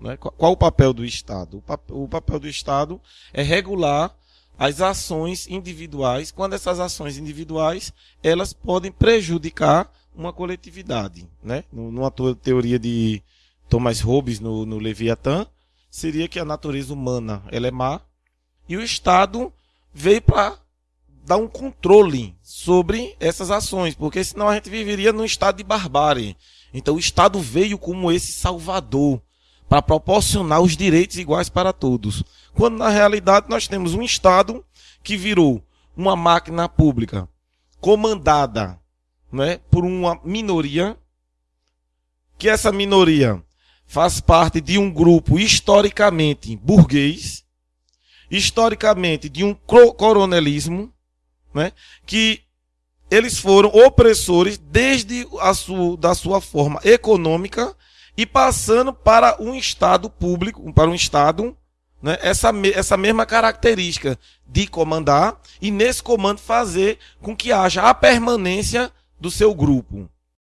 Né? Qual o papel do Estado? O, pap o papel do Estado é regular as ações individuais, quando essas ações individuais elas podem prejudicar uma coletividade. Né? Numa teoria de Thomas Hobbes no, no Leviatã, seria que a natureza humana ela é má e o Estado veio para dar um controle sobre essas ações, porque senão a gente viveria num estado de barbárie. Então o Estado veio como esse salvador para proporcionar os direitos iguais para todos. Quando na realidade nós temos um Estado que virou uma máquina pública comandada né, por uma minoria, que essa minoria faz parte de um grupo historicamente burguês, historicamente de um coronelismo, né, que eles foram opressores desde a sua, da sua forma econômica e passando para um Estado público, para um Estado, né, essa, essa mesma característica de comandar e nesse comando fazer com que haja a permanência do seu grupo.